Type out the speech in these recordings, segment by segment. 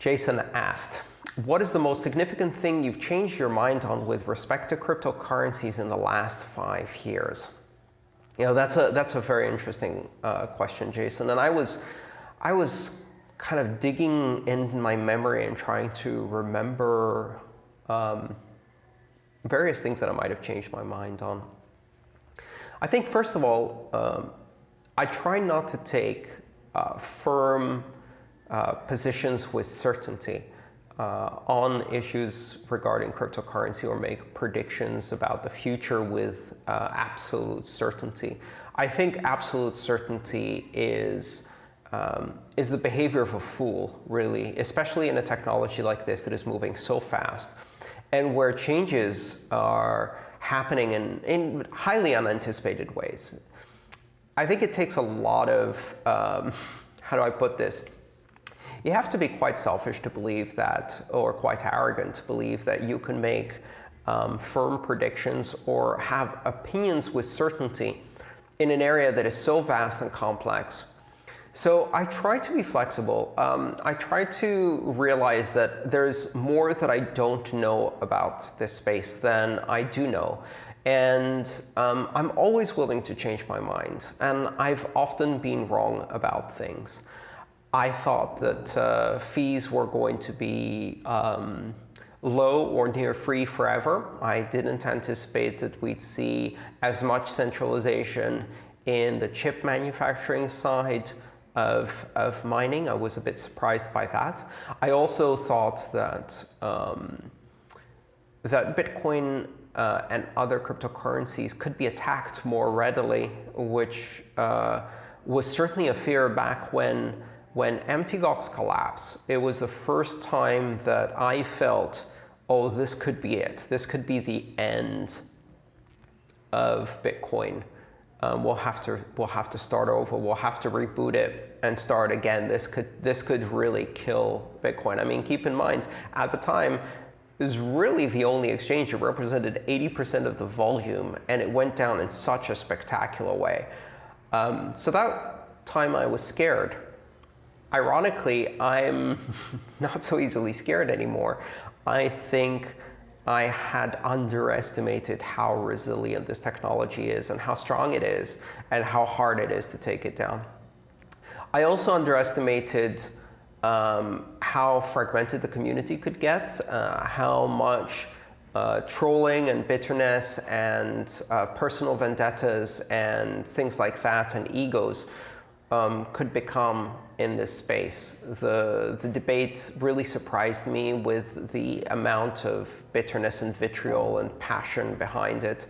Jason asked, what is the most significant thing you've changed your mind on with respect to cryptocurrencies in the last five years? You know, that's a, that's a very interesting uh, question, Jason. And I was, I was kind of digging in my memory and trying to remember um, various things that I might have changed my mind on. I think, first of all, um, I try not to take uh, firm uh, positions with certainty uh, on issues regarding cryptocurrency or make predictions about the future with uh, absolute certainty. I think absolute certainty is um, is the behavior of a fool, really, especially in a technology like this that is moving so fast and where changes are happening in, in highly unanticipated ways. I think it takes a lot of, um, how do I put this? You have to be quite selfish to believe that, or quite arrogant to believe that you can make um, firm predictions or have opinions with certainty in an area that is so vast and complex so I try to be flexible. Um, I try to realize that there's more that I don't know about this space than I do know. And um, I'm always willing to change my mind. And I've often been wrong about things. I thought that uh, fees were going to be um, low or near free forever. I didn't anticipate that we'd see as much centralization in the chip manufacturing side of, of mining. I was a bit surprised by that. I also thought that, um, that Bitcoin uh, and other cryptocurrencies could be attacked more readily, which uh, was certainly a fear back when, when Mt. Gox collapsed. It was the first time that I felt, oh, this could be it. This could be the end of Bitcoin um, we'll have to we'll have to start over. We'll have to reboot it and start again. This could this could really kill Bitcoin. I mean, keep in mind at the time it was really the only exchange that represented 80% of the volume, and it went down in such a spectacular way. Um, so that time I was scared. Ironically, I'm not so easily scared anymore. I think I had underestimated how resilient this technology is and how strong it is and how hard it is to take it down. I also underestimated um, how fragmented the community could get, uh, how much uh, trolling and bitterness and uh, personal vendettas and things like that and egos um, could become in this space. The, the debate really surprised me with the amount of bitterness and vitriol and passion behind it.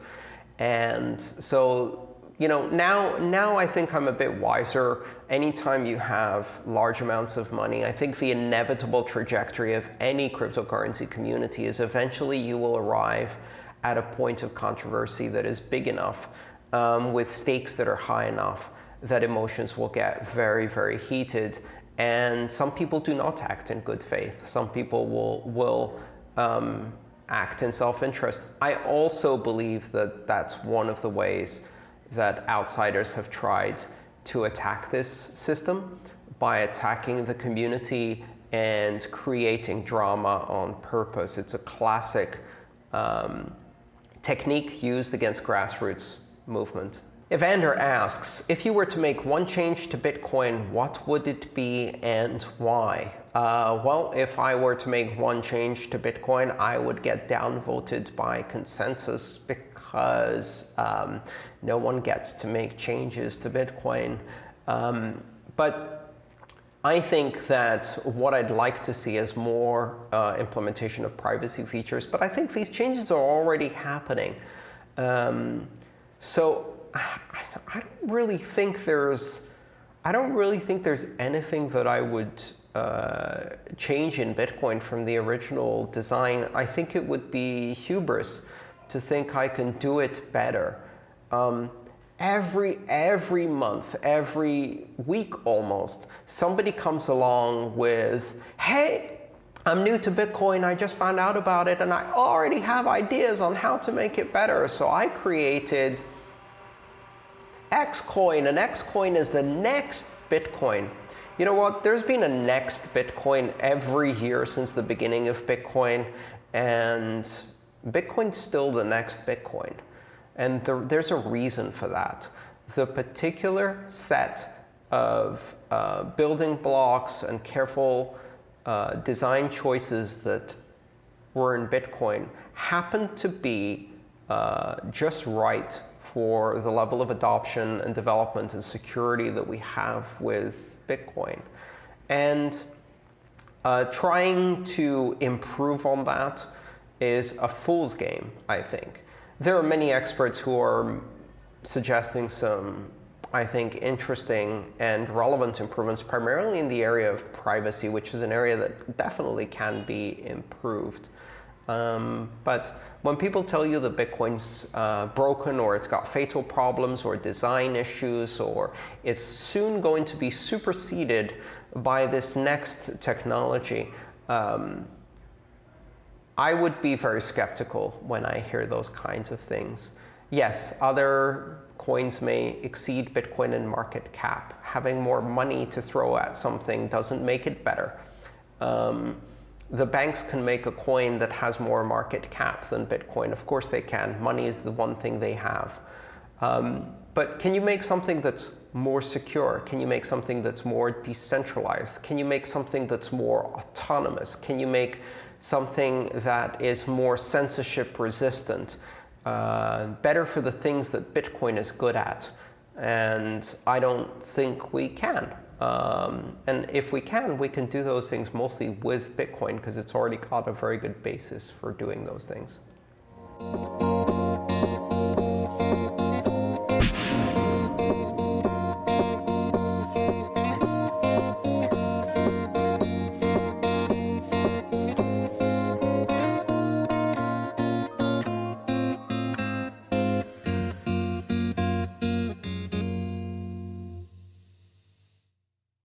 And so, you know, now, now I think I'm a bit wiser. Anytime you have large amounts of money, I think the inevitable trajectory of any cryptocurrency community is eventually you will arrive at a point of controversy that is big enough um, with stakes that are high enough that emotions will get very, very heated. And some people do not act in good faith. Some people will, will um, act in self-interest. I also believe that that's one of the ways that outsiders have tried to attack this system by attacking the community and creating drama on purpose. It's a classic um, technique used against grassroots movement. Evander asks, if you were to make one change to Bitcoin, what would it be and why? Uh, well, if I were to make one change to Bitcoin, I would get downvoted by consensus because um, no one gets to make changes to Bitcoin. Um, but I think that what I'd like to see is more uh, implementation of privacy features. But I think these changes are already happening. Um, so I don't really think there's, I don't really think there's anything that I would uh, change in Bitcoin from the original design. I think it would be hubris to think I can do it better. Um, every every month, every week almost, somebody comes along with, hey, I'm new to Bitcoin, I just found out about it, and I already have ideas on how to make it better. So I created Xcoin, and Xcoin is the next Bitcoin. You know what? There's been a next Bitcoin every year since the beginning of Bitcoin, and Bitcoin's still the next Bitcoin. And there, there's a reason for that. The particular set of uh, building blocks and careful uh, design choices that were in Bitcoin happened to be uh, just right for the level of adoption and development and security that we have with Bitcoin. And uh, trying to improve on that is a fool's game, I think. There are many experts who are suggesting some, I think, interesting and relevant improvements, primarily in the area of privacy, which is an area that definitely can be improved. Um, but when people tell you that Bitcoin's uh, broken or it's got fatal problems or design issues or it's soon going to be superseded by this next technology, um, I would be very skeptical when I hear those kinds of things. Yes, other coins may exceed Bitcoin in market cap. Having more money to throw at something doesn't make it better. Um, the banks can make a coin that has more market cap than Bitcoin. Of course they can. Money is the one thing they have. Um, but can you make something that's more secure? Can you make something that's more decentralized? Can you make something that's more autonomous? Can you make something that is more censorship resistant? Uh, better for the things that Bitcoin is good at. And I don't think we can. Um, and if we can, we can do those things mostly with Bitcoin because it's already got a very good basis for doing those things.